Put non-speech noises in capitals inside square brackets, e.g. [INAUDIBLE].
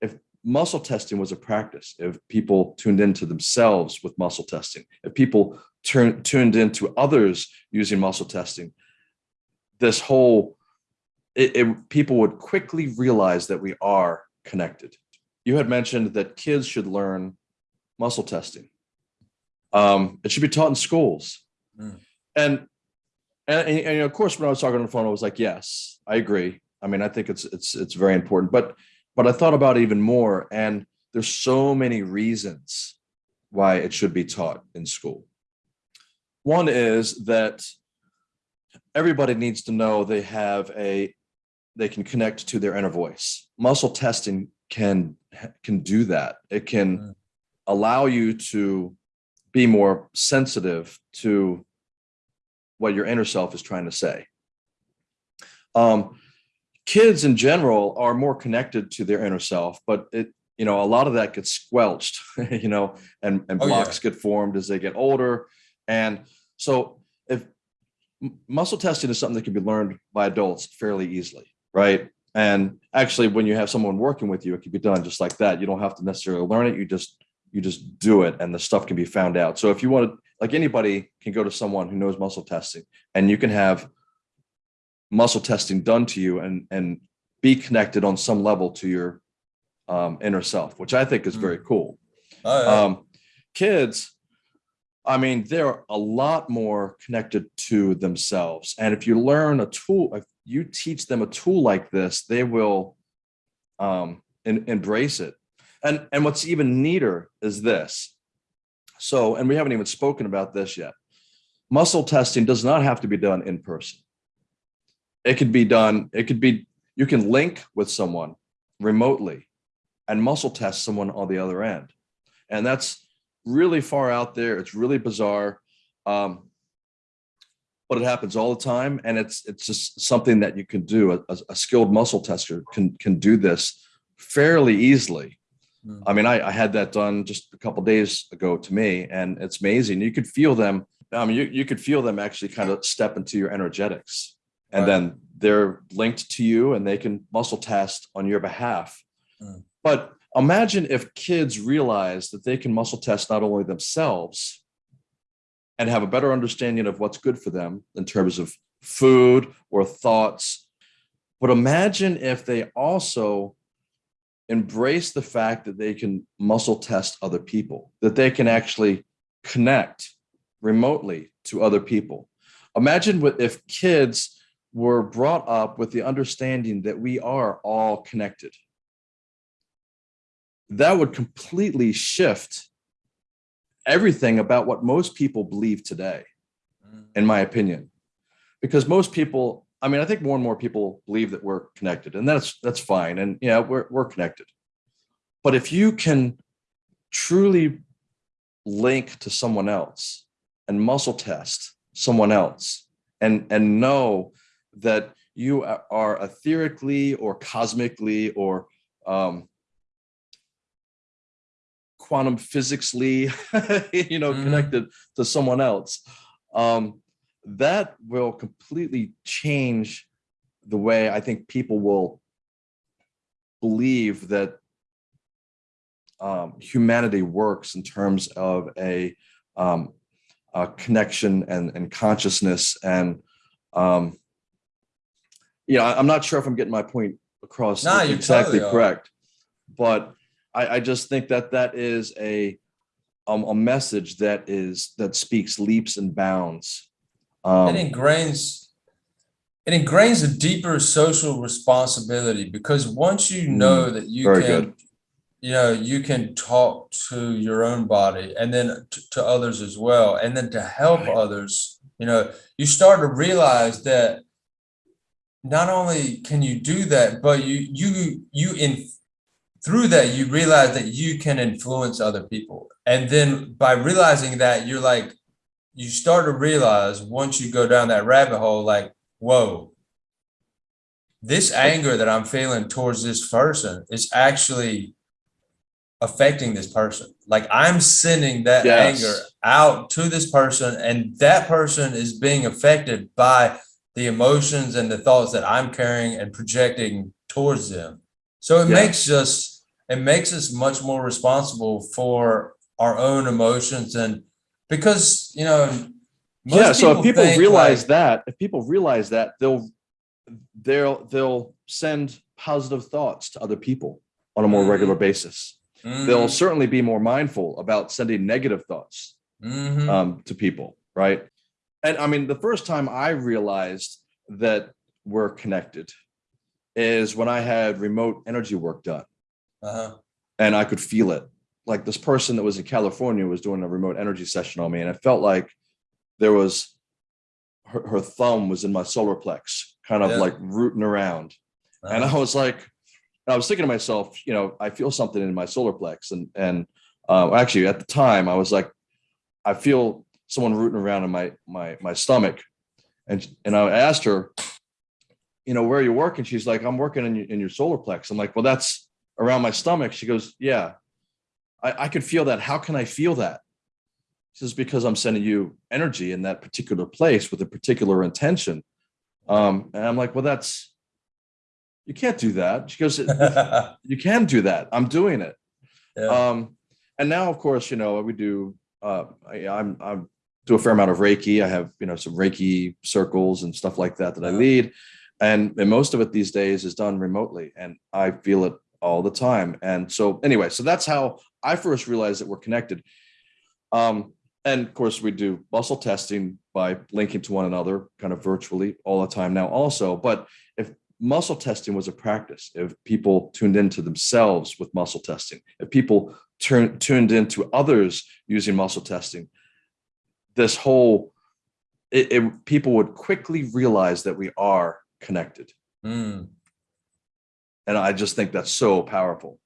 if muscle testing was a practice, if people tuned into themselves with muscle testing, if people turn, tuned into others using muscle testing, this whole, it, it, people would quickly realize that we are connected. You had mentioned that kids should learn muscle testing. Um, it should be taught in schools. Mm. And, and, and, and of course, when I was talking on the phone, I was like, yes, I agree. I mean, I think it's, it's, it's very important, but, but I thought about it even more and there's so many reasons why it should be taught in school. One is that everybody needs to know they have a, they can connect to their inner voice. Muscle testing can, can do that. It can Mm. allow you to be more sensitive to what your inner self is trying to say. Um, kids in general are more connected to their inner self, but it, you know, a lot of that gets squelched, [LAUGHS] you know, and, and Oh, yeah. blocks get formed as they get older. And so if muscle testing is something that can be learned by adults fairly easily, right? And actually, when you have someone working with you, it can be done just like that. You don't have to necessarily learn it. You just you just do it and the stuff can be found out. So if you want to, like anybody can go to someone who knows muscle testing and you can have muscle testing done to you and, and be connected on some level to your um, inner self, which I think is very cool. Oh, yeah. Um, kids, I mean, they're a lot more connected to themselves. And if you learn a tool, if you teach them a tool like this, they will um, en- embrace it. And, and what's even neater is this. So, and we haven't even spoken about this yet. Muscle testing does not have to be done in person. It could be done, it could be, you can link with someone remotely and muscle test someone on the other end. And that's really far out there. It's really bizarre. Um, but it happens all the time. And it's, it's just something that you can do. A, a skilled muscle tester can, can do this fairly easily. Mm. I mean, I, I had that done just a couple days ago to me and it's amazing. You could feel them. I mean, you, you could feel them actually kind of step into your energetics and Right. then they're linked to you and they can muscle test on your behalf. Mm. But imagine if kids realize that they can muscle test not only themselves and have a better understanding of what's good for them in terms of food or thoughts. But imagine if they also embrace the fact that they can muscle test other people, that they can actually connect remotely to other people. Imagine what if kids were brought up with the understanding that we are all connected. That would completely shift everything about what most people believe today, Mm. in my opinion. Because most people, I mean, I think more and more people believe that we're connected and that's that's fine. And yeah, we're we're connected. But if you can truly link to someone else and muscle test someone else and and know that you are etherically or cosmically or um, quantum physicsly, [LAUGHS] you know, Mhm. connected to someone else, um, that will completely change the way I think people will believe that um, humanity works in terms of a, um, a connection and, and consciousness and um, you know, I'm not sure if I'm getting my point across exactly totally correct, but I, I just think that that is a um, a message that is that speaks leaps and bounds. Um, it ingrains it ingrains a deeper social responsibility because once you know that you Mm, can good. you know you can talk to your own body and then to, to others as well and then to help Right. others you know you start to realize that not only can you do that but you you you in through that you realize that you can influence other people and then by realizing that you're like you start to realize once you go down that rabbit hole like whoa this anger that i'm feeling towards this person is actually affecting this person like i'm sending that Yes. anger out to this person and that person is being affected by the emotions and the thoughts that i'm carrying and projecting towards them. So it Yeah. makes us it makes us much more responsible for our own emotions and because you know most yeah so if people realize like, that if people realize that they'll they'll they'll send positive thoughts to other people on a more Mhm. regular basis. Mhm, they'll certainly be more mindful about sending negative thoughts mhm, um, to people right and i mean the first time i realized that we're connected is when i had remote energy work done uh-huh, and I could feel it. Like this person that was in California was doing a remote energy session on me, and it felt like there was her, her thumb was in my solar plex, kind of Yeah. like rooting around. And uh-huh. I was like, I was thinking to myself, you know, I feel something in my solar plex, and and uh, actually at the time I was like, I feel someone rooting around in my my my stomach, and and I asked her, you know, where are you working? She's like, I'm working in your, in your solar plex. I'm like, well, that's around my stomach. She goes, yeah, I, I could feel that. How can I feel that? She says, because I'm sending you energy in that particular place with a particular intention. Um, and I'm like, well, that's, you can't do that. She goes, you [LAUGHS] can do that. I'm doing it. yeah. Um, and now, of course, you know, we do, uh, I, I'm, I'm do a fair amount of Reiki. I have, you know, some Reiki circles and stuff like that that I lead. And, and most of it these days is done remotely and I feel it all the time. And so anyway, so that's how I first realized that we're connected. Um, and of course we do muscle testing by linking to one another kind of virtually all the time now also. But if muscle testing was a practice, if people tuned into themselves with muscle testing, if people turn, tuned into others using muscle testing, this whole, it, it, people would quickly realize that we are connected. Mm. And I just think that's so powerful.